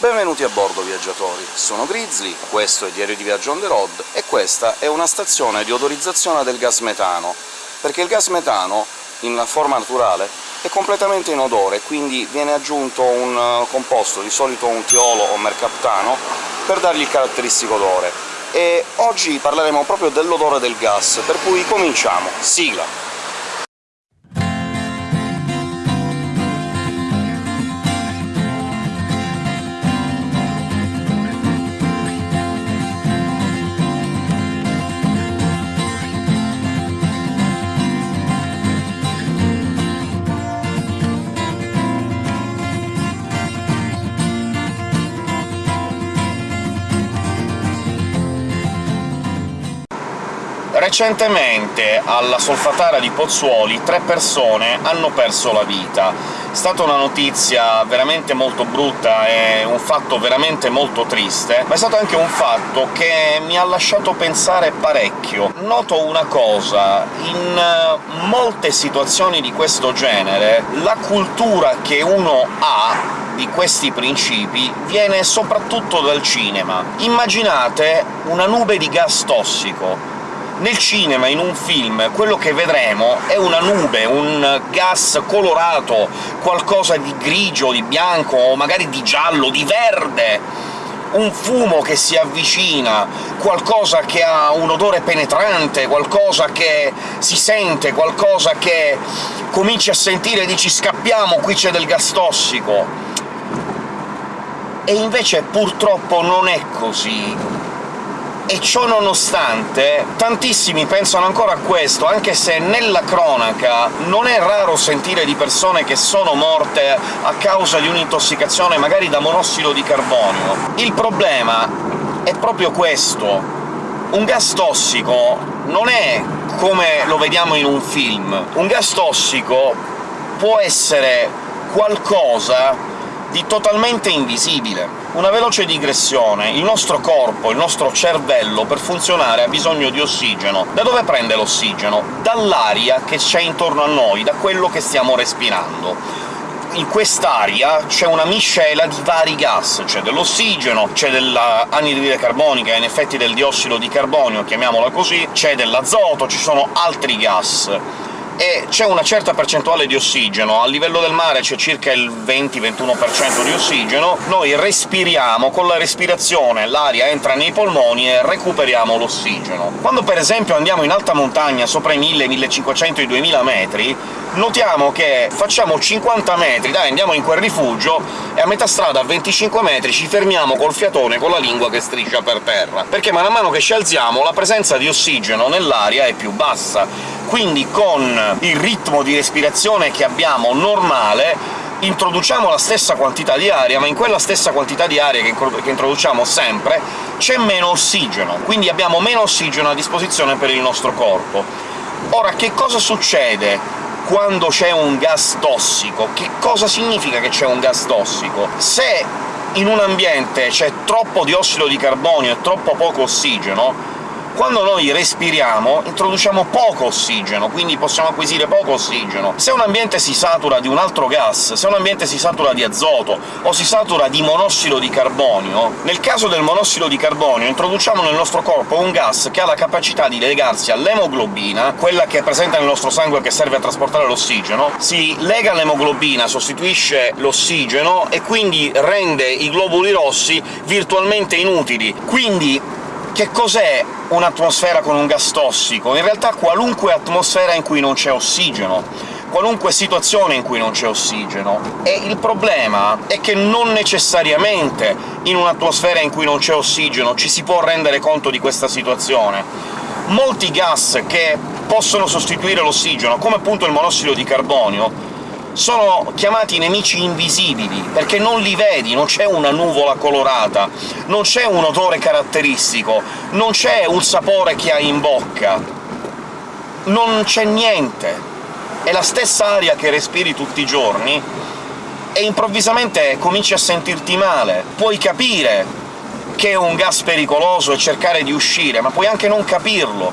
Benvenuti a bordo, viaggiatori! Sono Grizzly, questo è Diario di Viaggio on the road, e questa è una stazione di odorizzazione del gas metano, perché il gas metano, in forma naturale, è completamente inodore, quindi viene aggiunto un uh, composto, di solito un tiolo o mercaptano, per dargli il caratteristico odore. E oggi parleremo proprio dell'odore del gas, per cui cominciamo! Sigla! Recentemente alla Solfatara di Pozzuoli tre persone hanno perso la vita. È stata una notizia veramente molto brutta e un fatto veramente molto triste, ma è stato anche un fatto che mi ha lasciato pensare parecchio. Noto una cosa, in molte situazioni di questo genere la cultura che uno ha di questi principi viene soprattutto dal cinema. Immaginate una nube di gas tossico, nel cinema, in un film, quello che vedremo è una nube, un gas colorato, qualcosa di grigio, di bianco, o magari di giallo, di verde, un fumo che si avvicina, qualcosa che ha un odore penetrante, qualcosa che si sente, qualcosa che cominci a sentire e dici «scappiamo, qui c'è del gas tossico». E invece purtroppo non è così e ciò nonostante tantissimi pensano ancora a questo, anche se nella cronaca non è raro sentire di persone che sono morte a causa di un'intossicazione magari da monossido di carbonio. Il problema è proprio questo. Un gas tossico non è come lo vediamo in un film. Un gas tossico può essere qualcosa di totalmente invisibile. Una veloce digressione. Il nostro corpo, il nostro cervello, per funzionare ha bisogno di ossigeno. Da dove prende l'ossigeno? Dall'aria che c'è intorno a noi, da quello che stiamo respirando in quest'aria c'è una miscela di vari gas, c'è dell'ossigeno, c'è dell'anidride carbonica, in effetti del diossido di carbonio, chiamiamola così, c'è dell'azoto, ci sono altri gas e c'è una certa percentuale di ossigeno, a livello del mare c'è circa il 20-21% di ossigeno, noi respiriamo, con la respirazione l'aria entra nei polmoni e recuperiamo l'ossigeno. Quando per esempio andiamo in alta montagna, sopra i 1000, 1500, i 2000 metri, notiamo che facciamo 50 metri, dai, andiamo in quel rifugio, e a metà strada, a 25 metri, ci fermiamo col fiatone con la lingua che striscia per terra, perché man mano che ci alziamo la presenza di ossigeno nell'aria è più bassa, quindi con il ritmo di respirazione che abbiamo normale introduciamo la stessa quantità di aria, ma in quella stessa quantità di aria che, che introduciamo sempre c'è meno ossigeno, quindi abbiamo meno ossigeno a disposizione per il nostro corpo. Ora, che cosa succede quando c'è un gas tossico? Che cosa significa che c'è un gas tossico? Se in un ambiente c'è troppo diossido di carbonio e troppo poco ossigeno, quando noi respiriamo introduciamo poco ossigeno, quindi possiamo acquisire poco ossigeno. Se un ambiente si satura di un altro gas, se un ambiente si satura di azoto o si satura di monossido di carbonio, nel caso del monossido di carbonio introduciamo nel nostro corpo un gas che ha la capacità di legarsi all'emoglobina, quella che è presente nel nostro sangue che serve a trasportare l'ossigeno, si lega all'emoglobina, sostituisce l'ossigeno e quindi rende i globuli rossi virtualmente inutili. Quindi che cos'è un'atmosfera con un gas tossico? In realtà qualunque atmosfera in cui non c'è ossigeno, qualunque situazione in cui non c'è ossigeno. E il problema è che non necessariamente in un'atmosfera in cui non c'è ossigeno ci si può rendere conto di questa situazione. Molti gas che possono sostituire l'ossigeno, come appunto il monossido di carbonio, sono chiamati nemici invisibili, perché non li vedi, non c'è una nuvola colorata, non c'è un odore caratteristico, non c'è un sapore che hai in bocca, non c'è niente. È la stessa aria che respiri tutti i giorni, e improvvisamente cominci a sentirti male. Puoi capire che è un gas pericoloso e cercare di uscire, ma puoi anche non capirlo.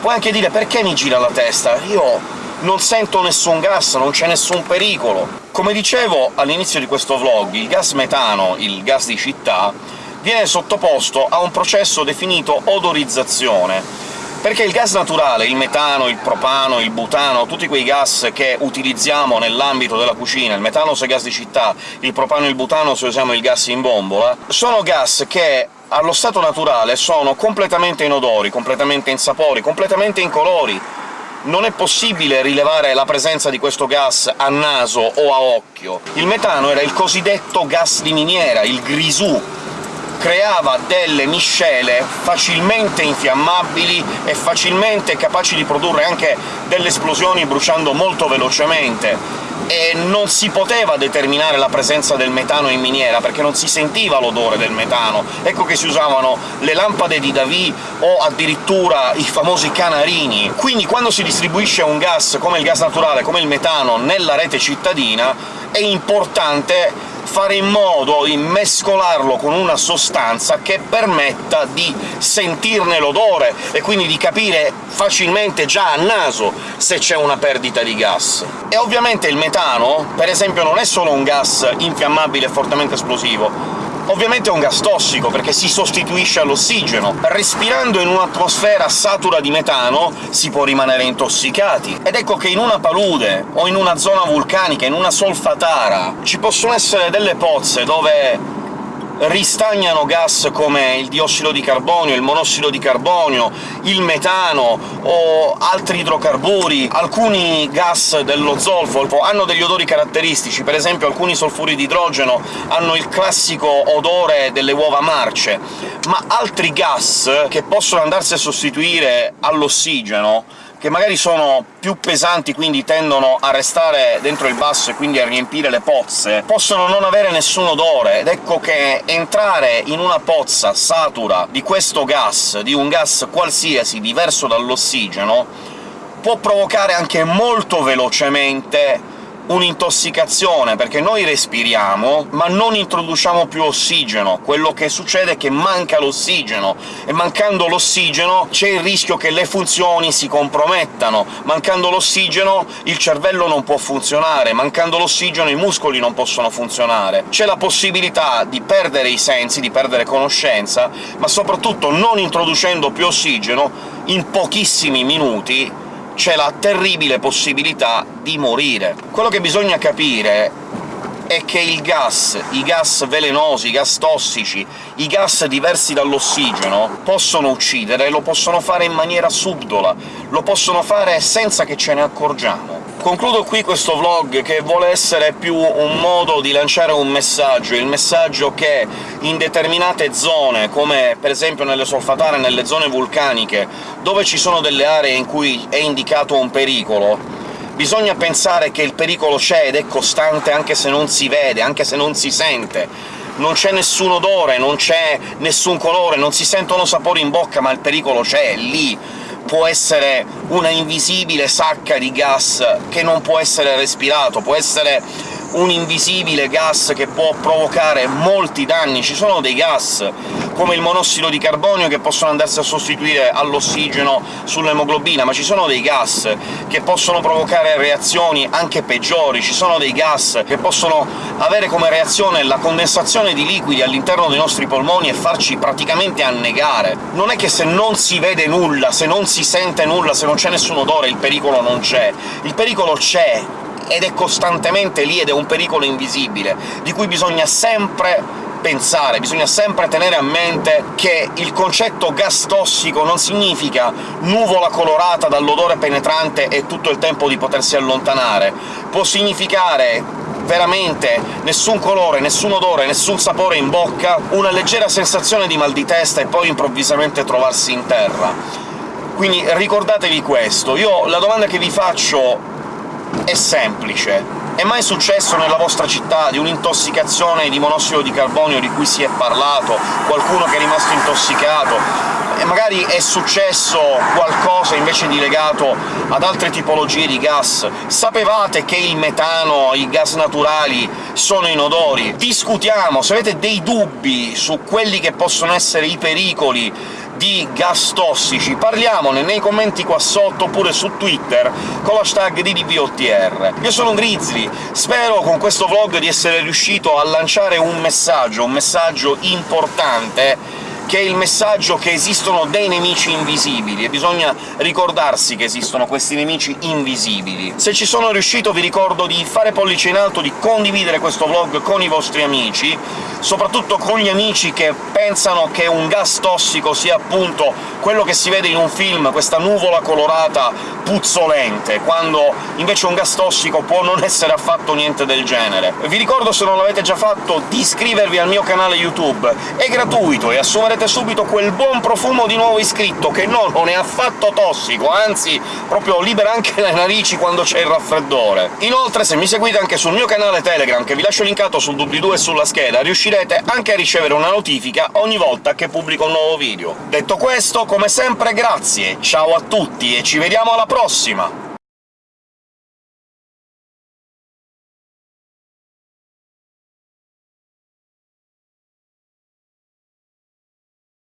Puoi anche dire «perché mi gira la testa? Io non sento nessun gas, non c'è nessun pericolo. Come dicevo all'inizio di questo vlog, il gas metano, il gas di città, viene sottoposto a un processo definito odorizzazione, perché il gas naturale, il metano, il propano, il butano, tutti quei gas che utilizziamo nell'ambito della cucina, il metano se gas di città, il propano e il butano se usiamo il gas in bombola, sono gas che allo stato naturale sono completamente inodori, completamente insapori, completamente incolori. Non è possibile rilevare la presenza di questo gas a naso o a occhio. Il metano era il cosiddetto gas di miniera, il grisù, creava delle miscele facilmente infiammabili e facilmente capaci di produrre anche delle esplosioni bruciando molto velocemente, e non si poteva determinare la presenza del metano in miniera, perché non si sentiva l'odore del metano. Ecco che si usavano le lampade di Davy o addirittura i famosi canarini. Quindi quando si distribuisce un gas come il gas naturale, come il metano, nella rete cittadina, è importante fare in modo di mescolarlo con una sostanza che permetta di sentirne l'odore, e quindi di capire facilmente già a naso se c'è una perdita di gas. E ovviamente il metano, per esempio, non è solo un gas infiammabile e fortemente esplosivo, Ovviamente è un gas tossico, perché si sostituisce all'ossigeno. Respirando in un'atmosfera satura di metano si può rimanere intossicati. Ed ecco che in una palude, o in una zona vulcanica, in una solfatara, ci possono essere delle pozze dove ristagnano gas come il diossido di carbonio, il monossido di carbonio, il metano o altri idrocarburi. Alcuni gas dello zolfo hanno degli odori caratteristici, per esempio alcuni solfuri di idrogeno hanno il classico odore delle uova marce, ma altri gas, che possono andarsi a sostituire all'ossigeno, che magari sono più pesanti, quindi tendono a restare dentro il basso e quindi a riempire le pozze, possono non avere nessun odore, ed ecco che entrare in una pozza satura di questo gas, di un gas qualsiasi diverso dall'ossigeno, può provocare anche molto velocemente un'intossicazione, perché noi respiriamo, ma non introduciamo più ossigeno. Quello che succede è che manca l'ossigeno, e mancando l'ossigeno c'è il rischio che le funzioni si compromettano. Mancando l'ossigeno il cervello non può funzionare, mancando l'ossigeno i muscoli non possono funzionare. C'è la possibilità di perdere i sensi, di perdere conoscenza, ma soprattutto non introducendo più ossigeno, in pochissimi minuti c'è la terribile possibilità di morire. Quello che bisogna capire è che il gas, i gas velenosi, i gas tossici, i gas diversi dall'ossigeno possono uccidere, lo possono fare in maniera subdola, lo possono fare senza che ce ne accorgiamo. Concludo qui questo vlog, che vuole essere più un modo di lanciare un messaggio, il messaggio che in determinate zone, come per esempio nelle solfatare, nelle zone vulcaniche, dove ci sono delle aree in cui è indicato un pericolo, bisogna pensare che il pericolo c'è ed è costante anche se non si vede, anche se non si sente. Non c'è nessun odore, non c'è nessun colore, non si sentono sapori in bocca, ma il pericolo c'è, è lì può essere una invisibile sacca di gas che non può essere respirato, può essere un invisibile gas che può provocare molti danni. Ci sono dei gas, come il monossido di carbonio, che possono andarsi a sostituire all'ossigeno sull'emoglobina, ma ci sono dei gas che possono provocare reazioni anche peggiori, ci sono dei gas che possono avere come reazione la condensazione di liquidi all'interno dei nostri polmoni e farci praticamente annegare. Non è che se non si vede nulla, se non si sente nulla, se non c'è nessun odore, il pericolo non c'è. Il pericolo c'è, ed è costantemente lì ed è un pericolo invisibile, di cui bisogna sempre pensare, bisogna sempre tenere a mente che il concetto gas tossico non significa nuvola colorata dall'odore penetrante e tutto il tempo di potersi allontanare, può significare veramente nessun colore, nessun odore, nessun sapore in bocca, una leggera sensazione di mal di testa e poi improvvisamente trovarsi in terra. Quindi ricordatevi questo. Io la domanda che vi faccio è semplice. È mai successo nella vostra città di un'intossicazione di monossido di carbonio di cui si è parlato, qualcuno che è rimasto intossicato, e magari è successo qualcosa invece di legato ad altre tipologie di gas? Sapevate che il metano, i gas naturali, sono inodori? Discutiamo, se avete dei dubbi su quelli che possono essere i pericoli di gas tossici, parliamone nei commenti qua sotto, oppure su Twitter, con l'hashtag DDVOTR. Io sono Grizzly, spero con questo vlog di essere riuscito a lanciare un messaggio, un messaggio importante che è il messaggio che esistono dei nemici invisibili, e bisogna ricordarsi che esistono questi nemici invisibili. Se ci sono riuscito vi ricordo di fare pollice in alto, di condividere questo vlog con i vostri amici, soprattutto con gli amici che pensano che un gas tossico sia appunto quello che si vede in un film, questa nuvola colorata puzzolente, quando invece un gas tossico può non essere affatto niente del genere. Vi ricordo, se non l'avete già fatto, di iscrivervi al mio canale YouTube. È gratuito e assumerete subito quel buon profumo di nuovo iscritto, che no, non è affatto tossico, anzi proprio libera anche le narici quando c'è il raffreddore. Inoltre, se mi seguite anche sul mio canale Telegram, che vi lascio linkato sul doobly-doo e sulla scheda, riuscirete anche a ricevere una notifica ogni volta che pubblico un nuovo video. Detto questo, come sempre grazie, ciao a tutti e ci vediamo alla prossima!